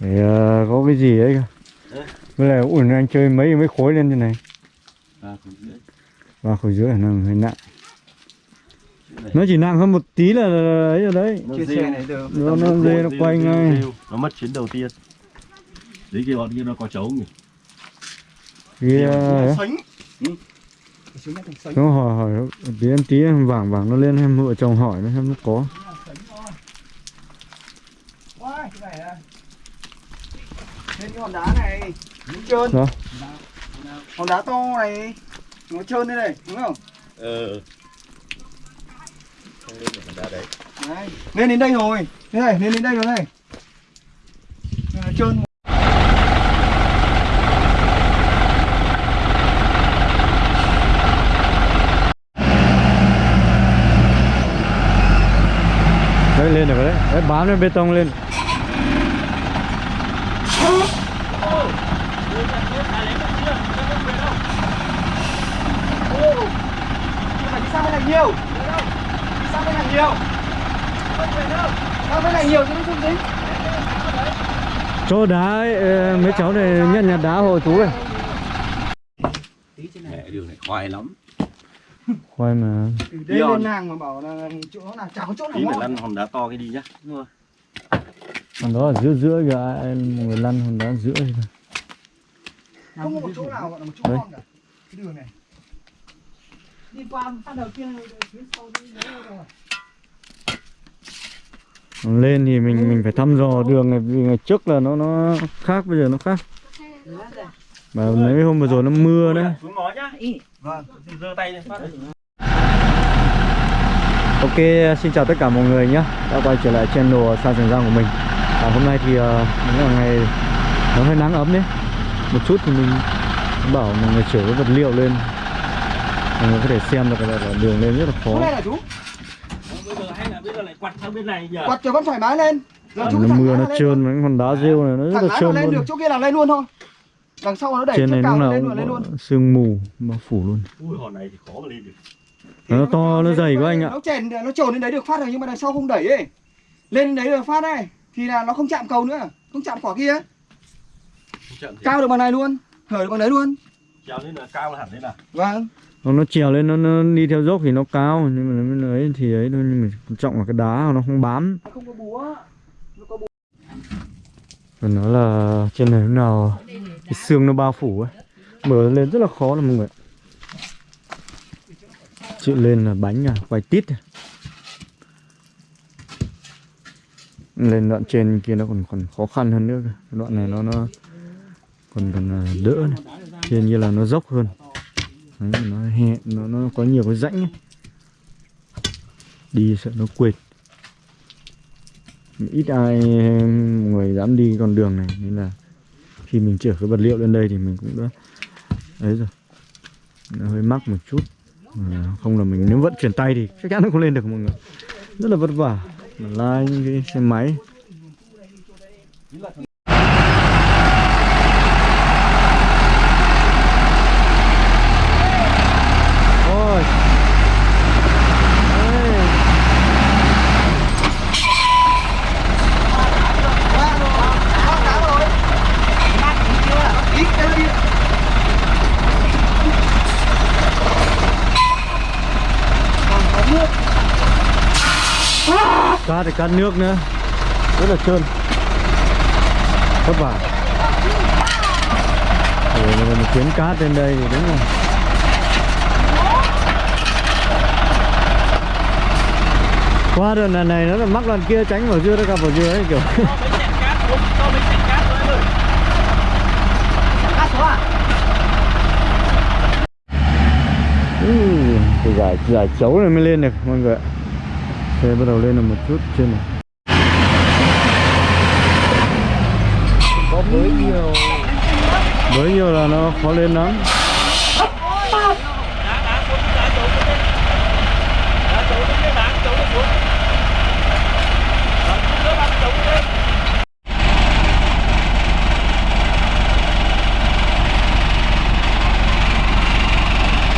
để ờ, có cái gì ấy Đấy. với lại ủn anh chơi mấy mấy khối lên như này. Ba khối rưỡi. Ba khối rưỡi nó hơi nặng. Nó chỉ nặng hơn một tí là là ấy rồi đấy. Nó này được. nó nó dê nó quay ngay. nó mất chuyến đầu tiên. Đấy kia bọn kia nó có trống nhỉ? Kia ấy. Sánh. Nó hỏi hỏi tí em tí em vàng vàng nó lên em vợ chồng hỏi nó xem nó có. Cái này à. Lên cái hòn đá này, nó trơn. đó Hòn đá to này, nó trơn đây này, đúng không? ờ không lên được đá đấy Đấy, lên đến đây rồi. Thế này, lên đến đây rồi này. Trơn. đấy lên được rồi đấy đấy bám lên bê tông lên Này nhiều. Sang bên này nhiều. Sang bên này nhiều chứ nó không dính. cho đá ấy, ờ, mấy cháu này nhận nhặt đá hộ chú này mẹ đường này khoai lắm khoai mà Từ đây lên nàng mà bảo là chỗ nó là có chỗ nào ngon. lăn hòn đá to cái đi nhá Đúng rồi. còn đó ở giữa giữa kìa ai người lăn hòn đá giữa kìa. Không có một chỗ nào gọi là một chỗ ngon cả. Cái đường này. Đi qua phát đầu kia phía sau đi đấy rồi. Còn lên thì mình mình phải thăm dò đường này vì ngày trước là nó nó khác bây giờ nó khác. Mà mấy hôm vừa rồi nó mưa đấy. Vâng. giơ tay lên phát. Ok, xin chào tất cả mọi người nhé Đã quay trở lại channel Sa Trường Giang của mình. À, Hôm nay thì uh, là ngày nó hơi nắng ấm đấy. Một chút thì mình bảo mọi người chở cái vật liệu lên Người có thể xem được là, là đường lên rất là khó này là chú. bây giờ hay là bây giờ lại quặt sang bên này nhỉ Quạt cho vẫn thoải mái lên. Giờ à, chú Nó mưa nó lên trơn mấy con đá rêu này nó rất là trơn lên được, luôn chỗ kia là lên luôn thôi. Đằng sau nó đẩy Trên này cao lúc nó nào lên lên luôn. sương mù bao phủ luôn ui hòn này thì khó mà lên được Nó to, nó dày quá anh ạ Nó chèn nó trồn lên đấy được phát rồi nhưng mà đằng sau không đẩy ấy. Lên đấy được phát này thì là nó không chạm cầu nữa, không chạm quả kia. không chậm thì Cao được bằng này luôn, hở được bằng đấy luôn. trèo lên là cao là hẳn lên là Vâng. Còn nó trèo lên nó, nó đi theo dốc thì nó cao Nhưng mà nó ấy thì ấy thôi Nhưng mà trọng là cái đá nó không bám Không có búa. Nó có búa. Còn nó là trên này lúc nào cái xương nó bao phủ ấy Mở lên rất là khó là mọi người Chịu lên là bánh à, quay tít à. Lên đoạn trên kia nó còn còn khó khăn hơn nữa. Đoạn này nó nó còn còn à, đỡ này Trên như là nó dốc hơn Đấy, nó hẹ, nó, nó có nhiều cái rãnh ấy. Đi sợ nó quệt. Ít ai người dám đi con đường này nên là khi mình chở cái vật liệu lên đây thì mình cũng đã đấy rồi. Nó hơi mắc một chút. À, không là mình nếu vận chuyển tay thì chắc chắn nó không lên được mọi người. Rất là vất vả. Mà lai những cái xe máy Ôi. Đây. Ít cái đi thì cát nước nữa. Rất là trơn. Vất vả. Rồi một chuyến cát lên đây thì đúng rồi. Qua đường lần này nó là mắc lần kia tránh vào dưa nó gặp vào dưa ấy kiểu. Ừ, giải giải chấu này mới lên được mọi người ạ Xe bắt đầu lên được một chút trên này. Có mới nhiều. Với nhiều là nó khó lên lắm.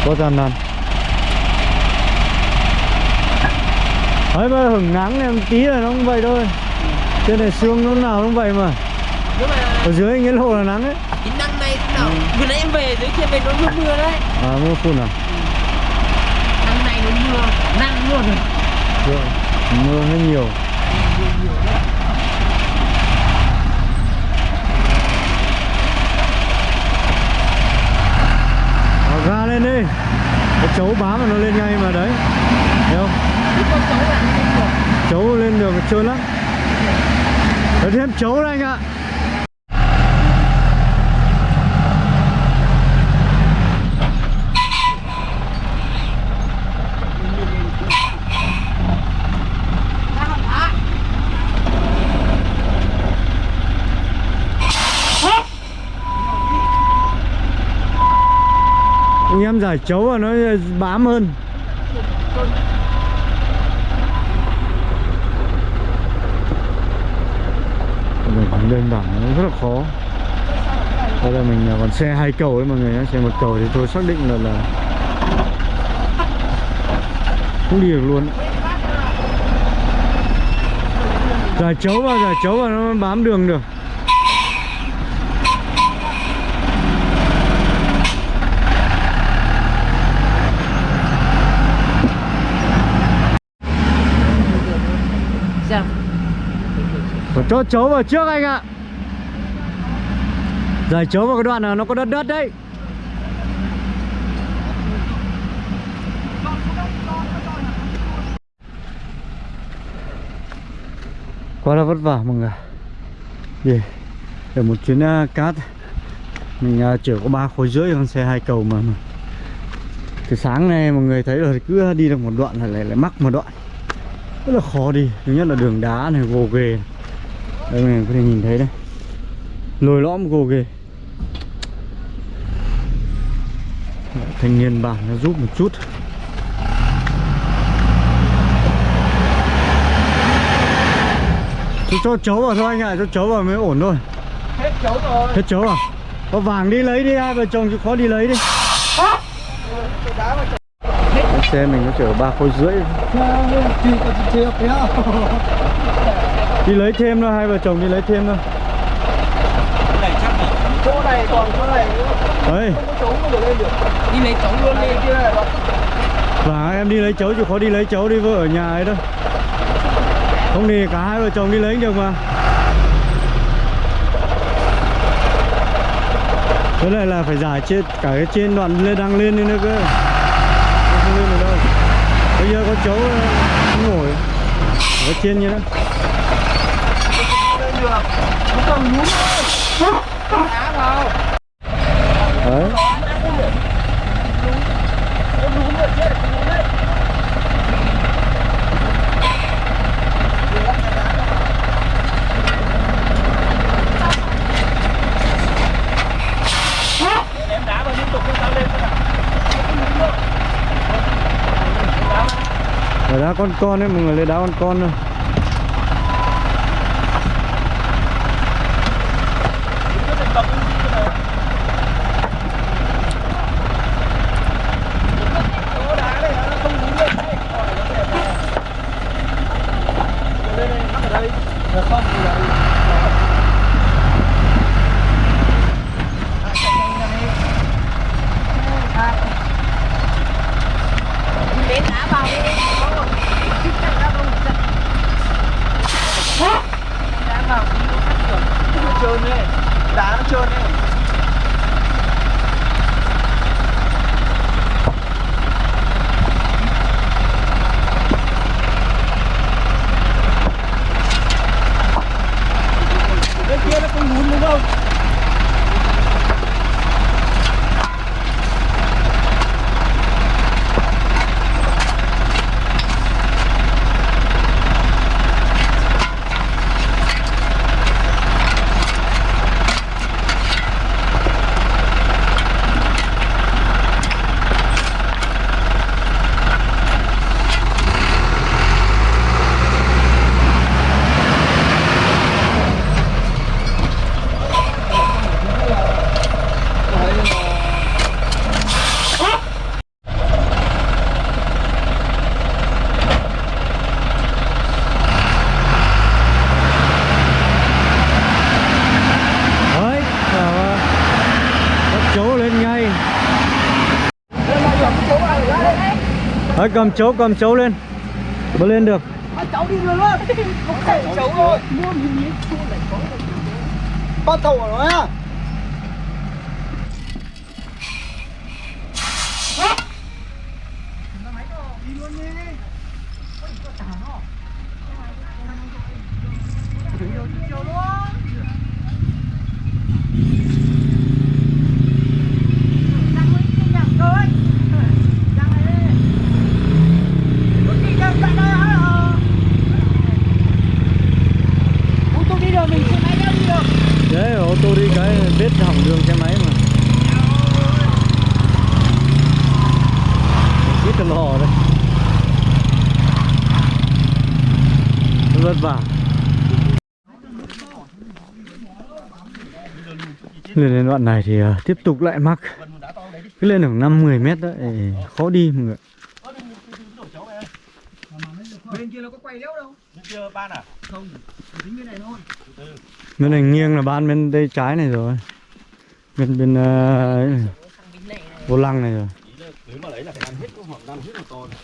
Có gian nan Đấy mà hứng nắng em tí là nó cũng vậy thôi. Trên này sương lúc nào cũng vậy mà. Ở dưới nghĩa lộ là nắng ấy. Cái năm nay thế nào vừa nãy em về dưới kia về nó mưa mưa đấy. À mưa phun à? Năm nay nó mưa nặng luôn rồi. Mưa hơi nhiều. Ờ, ga lên đi. Cái chấu bám mà nó lên ngay mà đấy. Thấy không lên chấu lên đường trơn lắm. Có thêm chấu đây anh ạ. Anh em giải chấu và nó bám hơn. Đơn giản nó rất là khó. Đây là mình à, còn xe hai cầu ấy, mọi người nhé xe một cầu thì tôi xác định là là không đi được luôn. Giờ chấu vào giờ chấu vào nó bám đường được sao Phải cho chấu vào trước anh ạ. Giải chấu vào cái đoạn nào nó có đất đất đấy. Quá là vất vả mọi người Để, để một chuyến uh, cát. Mình uh, chở có ba khối rưỡi con xe hai cầu mà, mà. Từ sáng nay mọi người thấy rồi cứ đi được một đoạn là lại, lại mắc một đoạn. Rất là khó đi Thứ nhất là đường đá này gồ ghề. này đây mình có thể nhìn thấy đây. Lồi lõm gồ ghề. Thanh niên bản nó giúp một chút. Cho, cho chấu vào thôi anh ạ, cho chấu vào mới ổn thôi. Hết chấu rồi. Hết chấu à? Có vàng đi lấy đi, hai vợ chồng chịu khó đi lấy đi. Vào Xe mình nó chở ba khối rưỡi Chị có chị chưa thấy không? Đi lấy thêm thôi, hai vợ chồng đi lấy thêm thôi. Chỗ này còn chỗ này nữa. Đấy, Không có chấu mà được lên được. Đi lấy cháu luôn Này đi. Kia này vàng em đi lấy chấu chịu khó đi lấy chấu đi vợ ở nhà ấy thôi Không thì cả hai vợ chồng đi lấy được mà. Với lại là phải giải trên cả cái trên đoạn lên đang lên đi nữa cơ. Không lên được đâu. Bây giờ có chấu ờ, không nổi. Có trên như đó lên được Nó còn nhúm Đá vào Đấy đá vào đá con con ấy, mọi người lấy đá con con thôi Chỗ đá này nó không nhúm lên đấy Còn nó sẽ Lên đây, mắc ở đây Được không? Thì là lấy đá vào đi đá vào nó trơn ấy Đá nó trơn ấy Bên kia nó không nhún đúng không? Đấy, cầm chấu cầm chấu lên. Mới lên được. À, cháu đi luôn luôn Không phải cháu rồi Mua miếng miếng chua lại có Con tàu của nó vô đi cái biết hỏng đường xe máy mà. Ít là lò đây vất vả. Lên đến đoạn này thì uh, tiếp tục lại mắc. Cứ lên khoảng 5 10 mét đấy khó đi mọi người Bên kia nó có quay đéo đâu. Kia ban à? Không Dính bên này thôi bên này nghiêng là ban bên đây trái này rồi bên bên uh, vô lăng này rồi Ý là nếu mà lấy là phải ăn hết cái hoặc ăn hết một to này.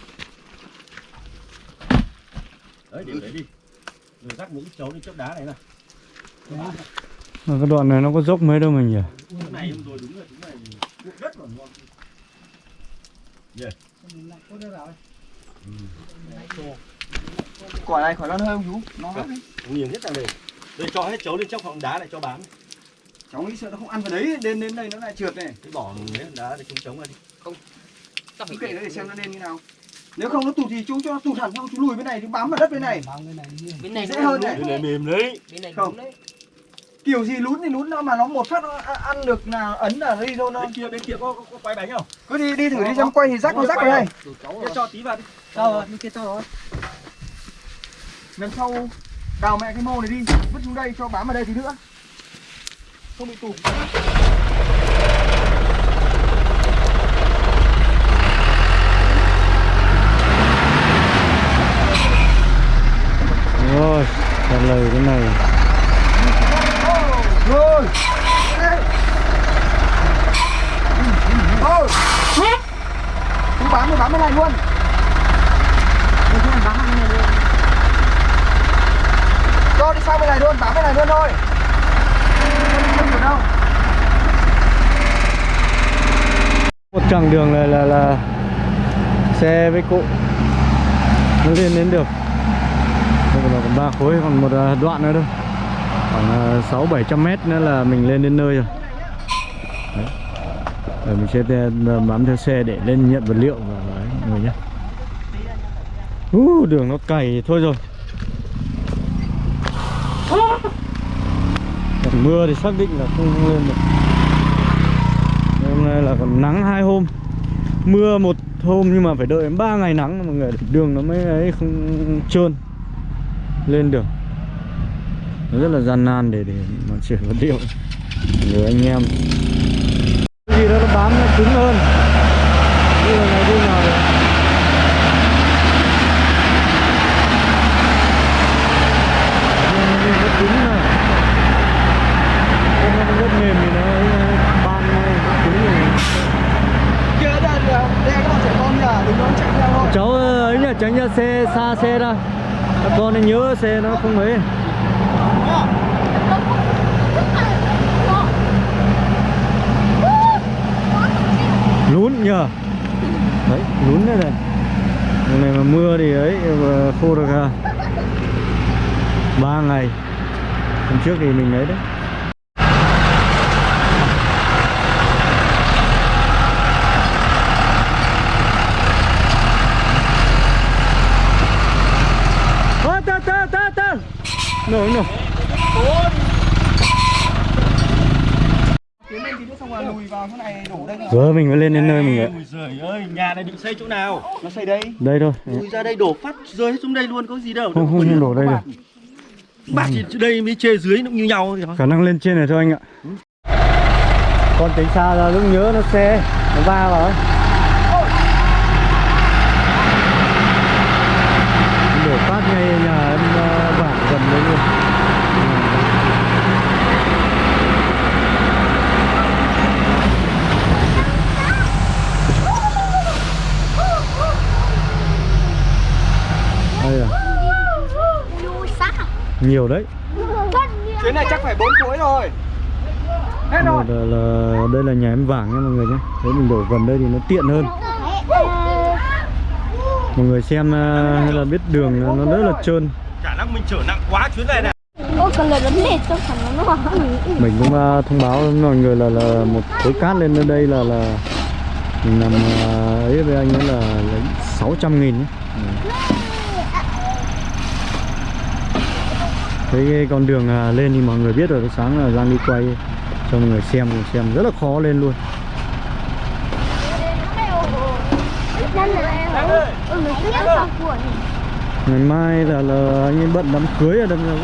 Đấy, để đấy đi. Rồi rắc những chấu lên chốc đá này này. mà cái đoạn này nó có dốc mấy đâu mình nhỉ Cái này em rồi đúng là chúng này cuộn đất còn ngon. Quả này khỏi lăn hơi không chú Nó Vâng. Nghiền hết ra đây. Đây cho hết chấu lên chốc hoặc đá này cho bán. Cháu nghĩ sợ nó không ăn vào đấy Đến đến đây nó lại trượt này Cái bỏ mấy đá để chúng chống ra đi. Chú kệ nó để xem nó lên như nào Nếu không nó tụt thì chú cho nó tụt hẳn xong chú lùi bên này Chú bám vào đất bên này bên này Dễ nó hơn đúng đấy. Cái này mềm đấy. bên này Không. đấy Kiểu gì lún thì lún nó mà nó một phát nó ăn được là ấn là đi thôi nó Bên kia bên kia có, có, có quay bánh không? Cứ đi đi thử đi xem quay thì rắc nó rắc vào đây cho tí vào đi. Đâu rồi, bên kia cho rồi Lần sau đào mẹ cái mô này đi Vứt xuống đây cho bám vào đây tí nữa. Không bị tụt. Rồi trả lời cái này. Rồi. Thôi. Bám thì bám bên này luôn Cho đi sang bên này luôn, bám bên này luôn thôi. Không đâu. Một chặng đường này là là xe với cụ. Nó lên đến được. Đây giờ còn ba khối còn một à, đoạn nữa thôi. Khoảng à, sáu bảy trăm mét nữa là mình lên đến nơi rồi. Đấy. Rồi mình sẽ à, bám theo xe để lên nhận vật liệu và đấy người nhé uh, đường nó cày thôi rồi. Mưa thì xác định là không lên được. Hôm nay là còn nắng hai hôm. Mưa một hôm nhưng mà phải đợi 3 ngày nắng mọi người đường nó mới ấy không trơn lên được. Nó rất là gian nan để để mà chuyển vật liệu. Người anh em. Gì đó nó bám nó cứng hơn. Như là này đi nào được Nhưng mà nó cứng này Cái nó rất mềm thì nó ấy, ban nó cứng rồi Kia đây là đây các bạn trẻ con nhá, đừng có chạy theo thôi cháu ấy nhá xa xe ra. Các con nên nhớ xe nó không ấy. Lún nhờ. Đấy, lún đây này. Hôm này mà mưa thì ấy khô được à. Ba ngày. Hôm trước thì mình ấy đấy. Nữa xong rồi lùi vào thế này đổ đây giờ mình mới lên đến nơi mình ạ. Ơi, nhà này định xây chỗ nào? Nó xây đây. Đây thôi. Ui ra đây đổ phát rơi hết xuống đây luôn có gì đâu. không không, không đổ đây được. Bác thì đây mới chê dưới cũng như nhau khả năng lên trên này thôi anh ạ. Con tính xa ra lúc nhớ nó xe nó va vào ấy đổ phát ngay nhà em ờ, bản gần đấy luôn nhiều đấy. Chuyến này chắc phải bốn khối rồi. Hết rồi. là, là, đây là nhà em vàng nha mọi người nhé Thế mình đổ gần đây thì nó tiện hơn. Mọi người xem à, hay là biết đường là nó rất là trơn. Khả năng mình chở nặng quá chuyến này này. Ô, còn lời vấn đề trong phần nó nó Mình cũng à, thông báo với mọi người là là một khối cát lên đến đây là là Mình làm à, ấy với anh ấy là lấy 600 nghìn nhé cái con đường à, lên thì mọi người biết rồi, sáng là Giang đi quay cho mọi người xem cùng xem rất là khó lên luôn. Ngày mai là là anh ấy bận đám cưới ở đâm ra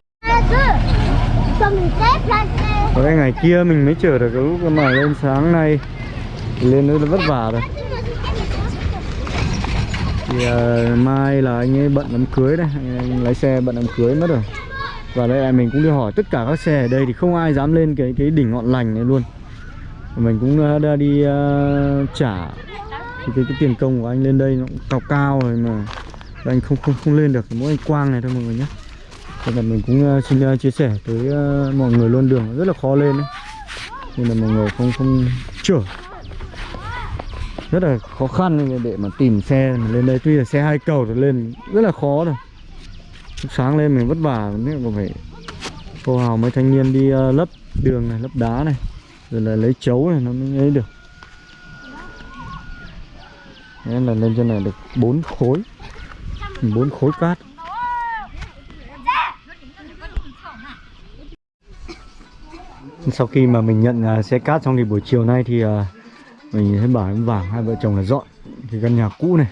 có cái ngày kia mình mới chở được cái lúc mà lên sáng nay. Lên nữa là vất vả rồi. Thì uh, mai là anh ấy bận đám cưới đấy anh, anh lái xe bận đám cưới mất rồi và đây là mình cũng đi hỏi tất cả các xe ở đây thì không ai dám lên cái cái đỉnh ngọn lành này luôn. Mình cũng ờ, đã đi uh, trả cái, cái cái tiền công của anh lên đây nó cũng cao cao rồi mà. Anh không không không lên được mỗi anh quang này thôi mọi người nhé. Nên là mình cũng uh, xin uh, chia sẻ tới uh, mọi người luôn đường rất là khó lên đấy. Nên là mọi người không không chở rất là khó khăn để mà tìm xe mà lên đây. Tuy là xe hai cầu thì lên rất là khó rồi sáng lên mình vất vả nên còn phải cô hào mấy thanh niên đi uh, lấp đường này lấp đá này rồi là lấy chấu này nó mới ấy được. Nên là lên trên này được bốn khối bốn khối cát. Sau khi mà mình nhận uh, xe cát xong thì buổi chiều nay thì uh, mình thấy bảo em vàng hai vợ chồng là dọn cái căn nhà cũ này.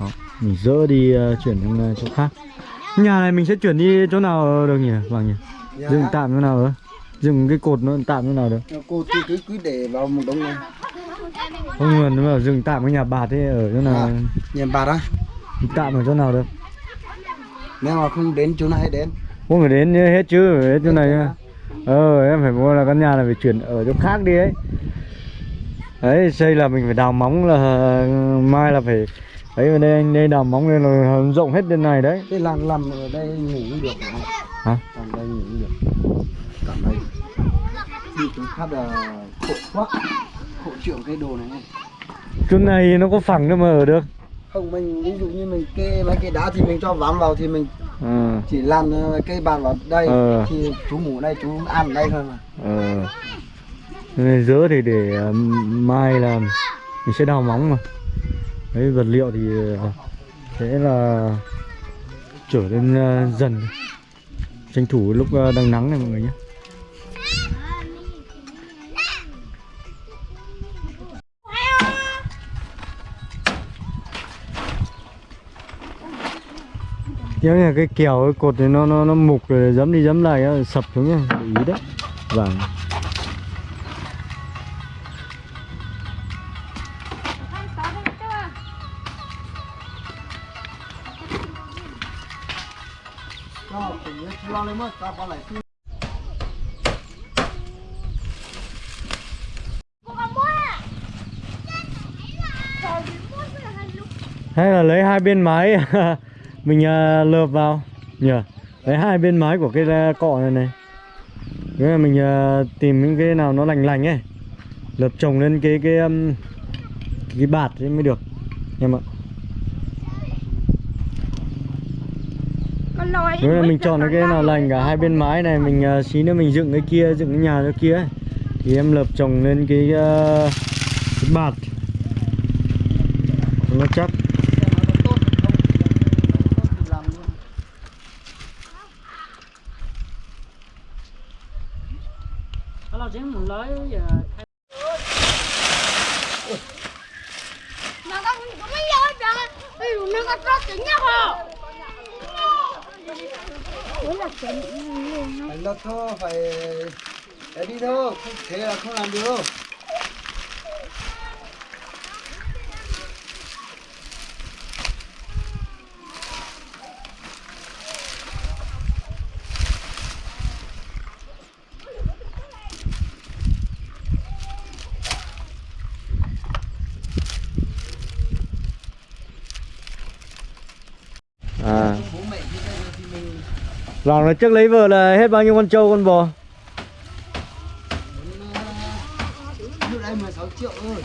Đó, mình dỡ đi uh, chuyển sang uh, chỗ khác nhà này mình sẽ chuyển đi chỗ nào được nhỉ vàng nhỉ? Dựng tạm chỗ nào nữa dựng cái cột nó tạm chỗ nào được? Cô cứ cứ cứ để vào một đống này. Không mà nó bảo dừng tạm cái nhà bạt ấy ở chỗ nào. À. nhà bà đó tạm ở chỗ nào được? Nếu mà không đến chỗ này đến. Không phải đến hết chứ hết chỗ này nhá. Ờ em phải mua là căn nhà này phải chuyển ở chỗ khác đi ấy. Đấy xây là mình phải đào móng là mai là phải đấy ở đây anh đây đào móng lên là rộng hết bên này đấy. Cái làm làm ở đây ngủ cũng được Hả? làm đây ngủ cũng được. Cảm đây đi chỗ khác là khổ quá. Khổ trưởng cái đồ này. Chỗ này nó có phẳng đâu mà ở được. Không mình ví dụ như mình kê mấy cái đá thì mình cho ván vào thì mình ờ. chỉ làm ờ, cây bàn vào đây Ờ. thì chú ngủ đây chú ăn ở đây thôi mà. Này dỡ thì để mai là mình sẽ đào móng mà đấy vật liệu thì ờ, sẽ là trở lên ờ, dần tranh thủ lúc ờ, đang nắng này mọi người nhé Nếu là cái kèo cái cột thì nó nó nó mục rồi dẫm đi dẫm lại sập xuống nhá, để ý đấy. Vâng. Ta lại Hay là lấy hai bên mái mình uh, lợp vào nhỉ? Lấy hai bên mái của cái uh, cọ này này. nếu là mình uh, tìm những cái nào nó lành lành ấy. Lợp trồng lên cái cái um, cái bạt ấy mới được. Em ạ. Nếu là mình chọn cái nào lành cả hai bên mái này mình uh, xí nữa mình dựng cái kia dựng cái nhà cho kia ấy. thì em lợp trồng lên cái, uh, cái bạt. Nó chắc Nó chỉ một lối giờ Mà con cũng mới vô rồi Ví dụ nó có rất chính nhau không Ủa là chính phải lật thôi phải để đi thôi không làm được à. Lòng là trước lấy vợ là hết bao nhiêu con trâu, con bò Lúc đây 16 triệu thôi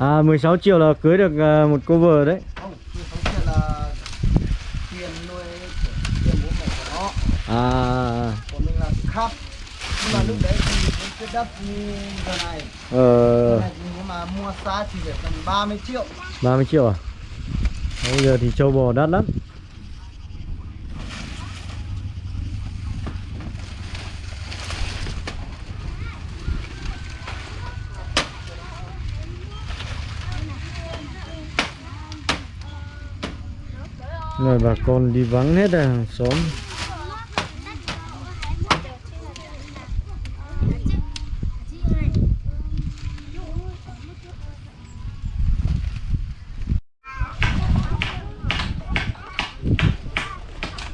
À 16 triệu là cưới được à, một cô vợ đấy. Không, 16 triệu là tiền nuôi tiền bố mẹ của nó. À. Còn mình là khác Nhưng mà lúc đấy thì cái đất như giờ này. Ờ. Giờ này thì nếu mà mua xa thì phải tầm 30 triệu. 30 triệu à? Bây giờ thì trâu bò đắt lắm Rồi bà con đi vắng hết rồi hàng xóm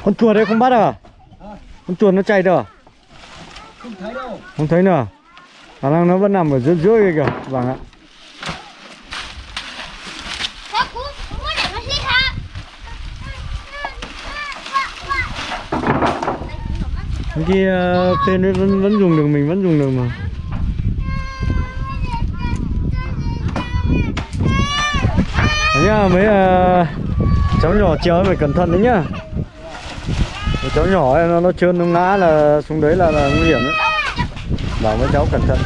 Con chuột đấy không bắt à? Con chuột nó chạy đâu à? Không thấy đâu Không thấy nữa à? Khả năng nó vẫn nằm ở dưới dưới kia kìa Vâng ạ Có cú, cú để nó hít ha. Cái kia ờ, tên ấy vẫn vẫn dùng được mình vẫn dùng được mà. Đấy nhá mấy uh, cháu nhỏ chơi phải cẩn thận đấy nhá. Mấy cháu nhỏ ấy, nó nó trơn nó ngã là xuống đấy là, là nguy hiểm đấy bảo mấy cháu cẩn thận.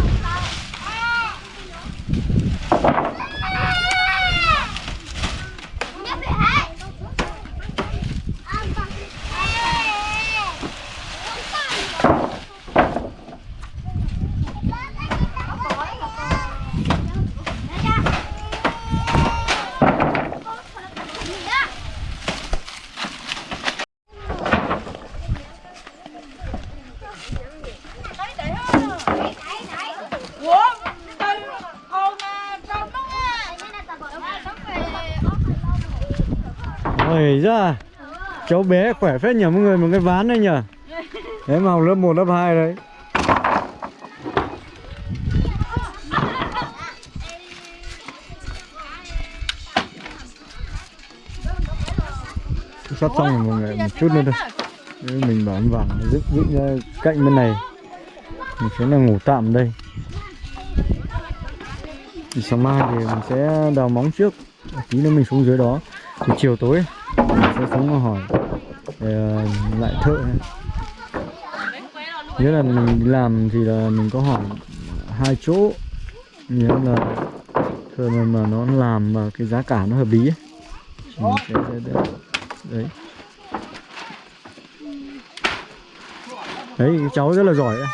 Cháu bé khỏe phết nhỉ mọi người một cái ván đấy nhỉ Đấy mà học lớp 1, lớp 2 đấy. Sắp xong rồi mọi người, một chút nữa thôi. Mình bảo anh vàng dựng dựng ra cạnh bên này. Mình sẽ là ngủ tạm đây. Thì sáng mai thì mình sẽ đào móng trước. Tí nữa mình xuống dưới đó. Thì chiều tối mình sẽ xuống hỏi để lại thợ. Nghĩa là mình làm thì là mình có hỏi hai chỗ Nghĩa là thợ mà, mà nó làm mà cái giá cả nó hợp lý ấy. Đấy đấy cái cháu rất là giỏi ấy.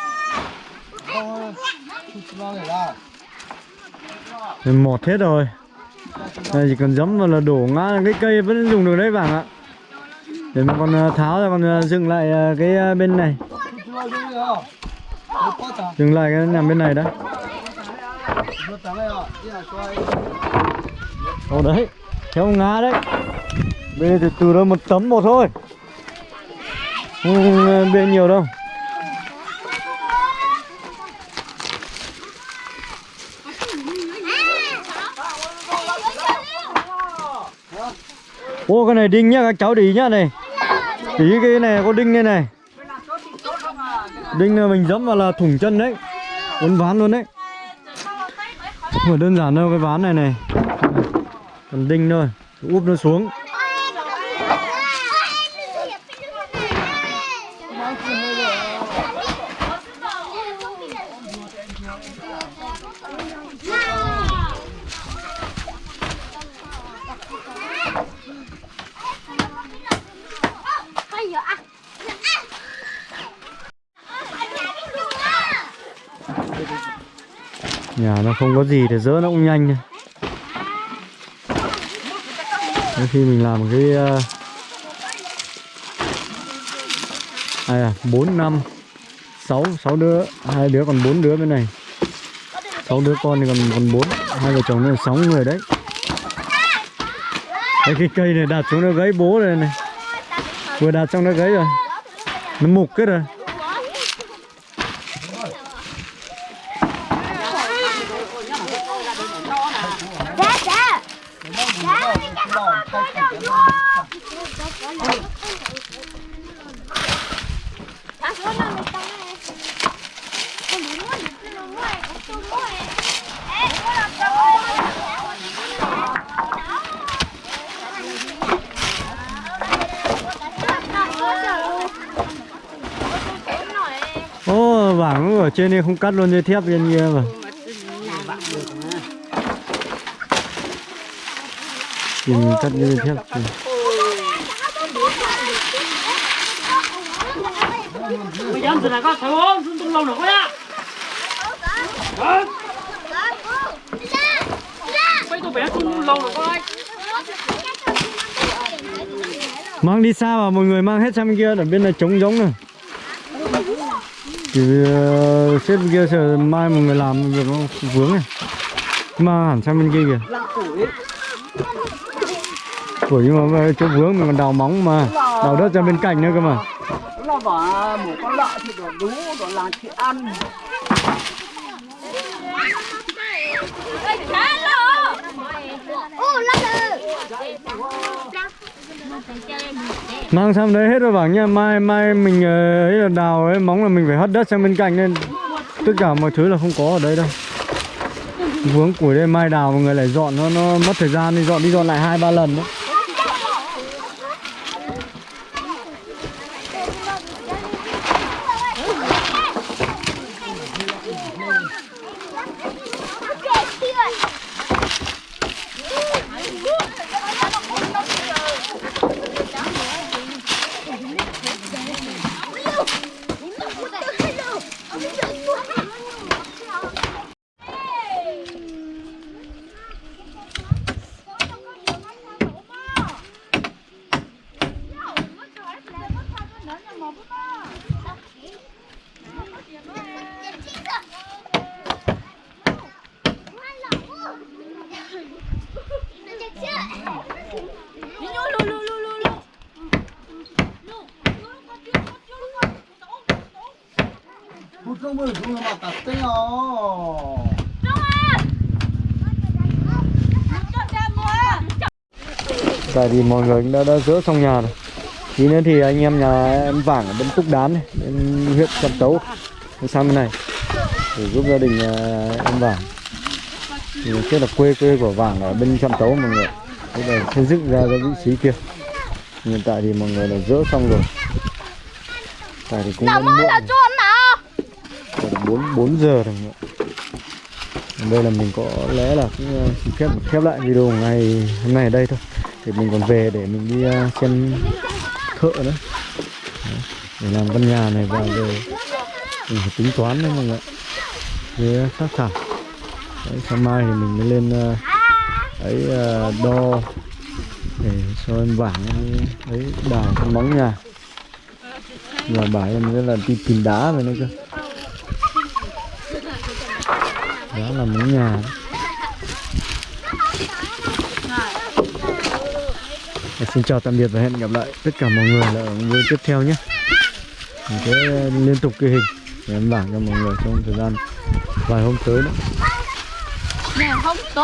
Mình mọt hết rồi Đây chỉ cần giấm vào là đổ ngã cái cây vẫn dùng được đấy bạn ạ để mà còn ờ, tháo ra còn ờ, dựng ờ, dừng lại cái bên này. Dừng lại cái nằm bên này đó Ồ, đấy. Theo ngã đấy. Bên từ từ đó một tấm một thôi. Không bên nhiều đâu. Ô, cái này đinh nhá, các cháu để ý nhá, này tí cái này, có đinh đây này. Đinh mình dẫm vào là thủng chân đấy. Uốn ván luôn đấy. Không phải đơn giản đâu cái ván này này. Còn đinh thôi. Úp nó xuống. Nhà nó không có gì để dỡ nó cũng nhanh thôi. Khi mình làm cái ờ, ai à, 4, 5 6, 6 đứa hai đứa còn 4 đứa bên này. 6 đứa con thì còn còn 4 Hai vợ chồng nó là 6 người đấy. Đấy, cái cây này đặt xuống nó gãy bố rồi này. Vừa đặt xong nó gãy rồi. Nó mục hết rồi Dạ, dạ. Dạ, mình chắc không có đâu vô. vàng ở trên đây không cắt luôn, dây thép bên kia mà. Thì mình cắt dây thép. Thì... từ có thấy không xuống tung mang đi xa mà, mọi người mang hết sang bên kia ở bên này trống giống này chỉ ờ, xếp bên kia sợ mai mọi người làm việc nó vướng này mà hẳn sang bên kia kìa. Củi nhưng mà chỗ vướng mình còn đào móng mà. Đào đất ra bên cạnh nữa cơ mà. Là bảo một con lợn thì còn đú còn làm chị ăn Ô, lắc lư. Mang sang đấy, hết rồi bảo nha, Mai mai mình ờ, ấy là đào ấy, móng là mình phải hất đất sang bên cạnh nên Tất cả mọi thứ là không có ở đây đâu. Vướng củi đây, mai đào mọi người lại dọn, nó nó mất thời gian đi, dọn đi dọn lại hai, ba lần đấy một công bự không là mặt tạt tê ó Tại vì mọi người đã, đã dỡ xong nhà rồi. Tí nữa thì anh em nhà em Vàng ở bên Túc Đán này Bên huyện Trạm Tấu sang bên này Để giúp gia đình à, em Vàng. Thì Tức là quê quê của Vàng ở bên Trạm Tấu mọi người. Thế là xây dựng ra cái vị trí kia. Hiện tại thì mọi người đã dỡ xong rồi. Tại thì cũng muộn. Còn 4, 4 giờ rồi mọi người. Đây là mình có lẽ là cũng uh, xin phép khép lại video ngày hôm nay ở đây thôi thì mình còn về để mình đi à, xem thợ nữa. Đấy, Để làm căn nhà này và về mình phải tính toán đấy mọi người Với sát thảo Đấy, sáng mai thì mình mới lên uh, ấy uh, đo để cho em bảng ấy đào cái móng nhà. Và bảo em rất là đi tìm đá về nữa cơ. Đó là móng nhà. đó. Dạ, xin chào tạm biệt và hẹn gặp lại tất cả mọi người là ở video tiếp theo nhé. Mình sẽ liên tục ghi hình để em bảng cho mọi người trong thời gian vài hôm tới nữa. Dạ,